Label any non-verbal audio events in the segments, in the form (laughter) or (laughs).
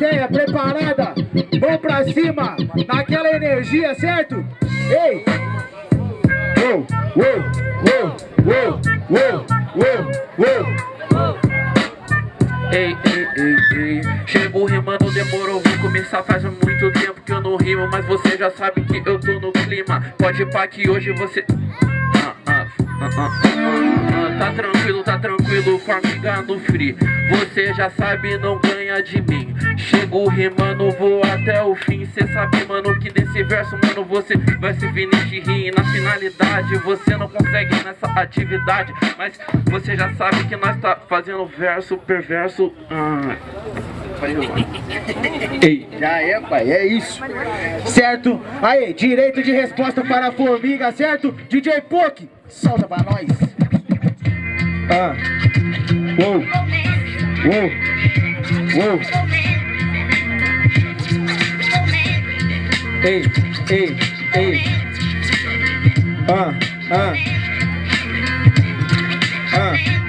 plateia preparada? Vamos pra cima, naquela energia, certo? Ei! Uou, uou, uou, uou, uou, uou, uou. Ei, ei, ei, ei rimando, demorou, vou começar faz muito tempo que eu não rimo Mas você já sabe que eu tô no clima Pode pá que hoje você... tá tranquilo, tá tranquilo, formiga no free Você já sabe, não ganha de mim. Chego rimando, vou até o fim. Cê sabe, mano, que nesse verso, mano Você vai se finish rir na finalidade Você não consegue nessa atividade. Mas você já sabe que nós tá fazendo verso perverso ah. Ei, já é, pai, é isso. Certo? Aí, direito de resposta para a formiga, certo? DJ Poke, solta pra nós. Ah. Uou. Uou. Uou. Ei, ei, ei. Ah, ah. Ah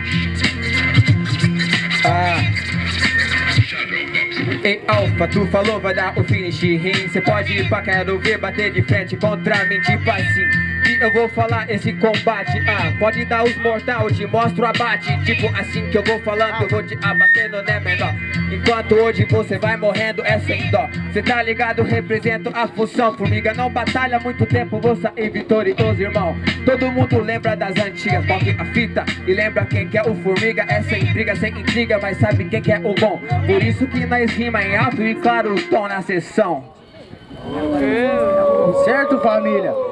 Ei, Alfa, tu falou vai dar o finish rim Cê pode ir pra quero ver bater de frente contra mim Tipo assim que eu vou falar esse combate Ah, pode dar os mortal, te mostro abate Tipo assim que eu vou falando, eu vou te abatendo, né menor? Enquanto hoje você vai morrendo é sem dó. Cê tá ligado, represento a função. Formiga não batalha muito tempo, vou sair vitorioso, irmão. Todo mundo lembra das antigas, toque a fita. E lembra quem que é o Formiga, é sem briga, sem intriga Mas sabe quem que é o bom. Por isso que nós rima em alto e claro o tom na sessão. Certo família?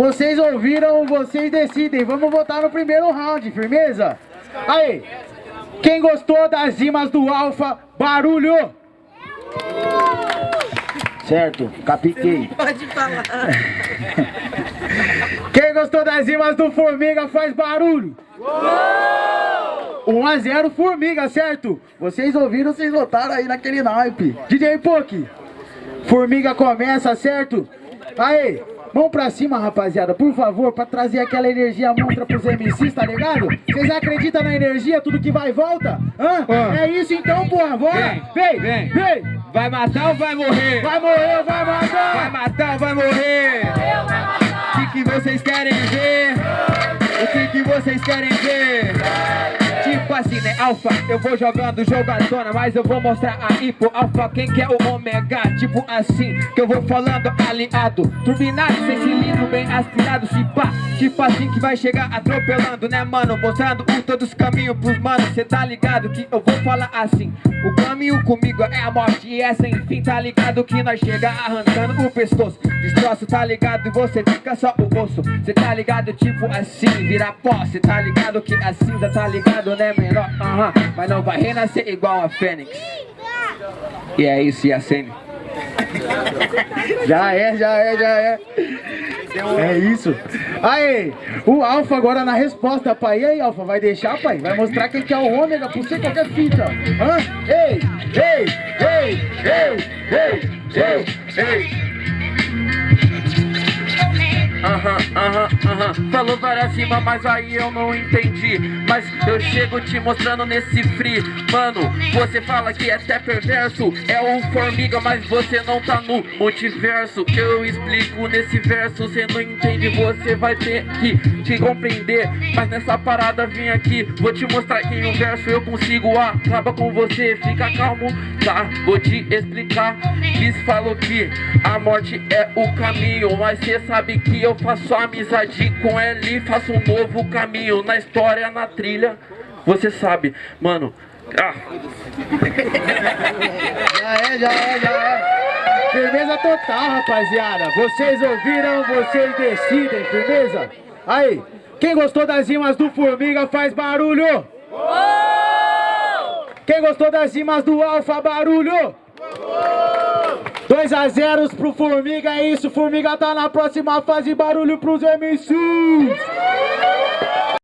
Vocês ouviram, vocês decidem. Vamos votar no primeiro round, firmeza? Aí, quem gostou das rimas do Alfa, barulho! Certo, capiquei. Pode falar. (laughs) Quem gostou das rimas do Formiga faz barulho. 1 a 0 Formiga, certo? Vocês ouviram, vocês votaram aí naquele naipe. DJ Poke, Formiga começa, certo? Aí, Mão pra cima, rapaziada, por favor, pra trazer aquela energia monstra pros MCs, tá ligado? Vocês acreditam na energia, tudo que vai e volta? Hã? Ah. É isso então, porra, bora! Vem, vem, vem! Vai matar ou vai morrer? Vai morrer ou vai matar? Vai matar ou vai morrer? O que, que vocês querem ver? O que, que vocês querem ver? Tipo assim, né, alfa, eu vou jogando jogadona Mas eu vou mostrar aí pro alfa quem que é o ômega Tipo assim, que eu vou falando aliado. Turbinado, sem cilindro, bem aspirado Se pá, tipo assim que vai chegar atropelando, né, mano? Mostrando o todos os caminhos pros manos Cê tá ligado que eu vou falar assim. O caminho comigo é a morte e é sem fim Tá ligado que nós chega arrancando o pescoço Destroço, tá ligado, e você fica só o osso Cê tá ligado, tipo assim, vira pó Cê tá ligado? Que a cinza tá ligado, né, menor? Aham, mas não vai renascer igual a Fênix. E é isso, e Já é, já é, já é. É isso. Aí, o Alfa agora na resposta, pai. E aí, Alfa, vai deixar, pai? Vai mostrar quem que é o ômega por ser qualquer fita. Hã? Ei, ei, ei, ei, ei, ei, ei Falou para cima, mas aí eu não entendi. Mas eu chego te mostrando nesse free. Mano, você fala que é até perverso É o formiga, mas você não tá no multiverso. Eu explico nesse verso, você não entende Você vai ter que te compreender. Mas nessa parada vim aqui Vou te mostrar que em um verso eu consigo. Acaba com você, fica calmo, tá? Vou te explicar. Kiss falou que a morte é o caminho Mas cê sabe que eu faço amizade com ele Faço um novo caminho na história, na trilha. Você sabe, mano ah. (laughs) Já é, já é, já é. Firmeza total, rapaziada. Vocês ouviram, vocês decidem, firmeza? Aí, quem gostou das rimas do Formiga faz barulho. Quem gostou das rimas do Alfa, barulho 2 a 0 pro Formiga, é isso, Formiga tá na próxima fase, barulho pros MCs!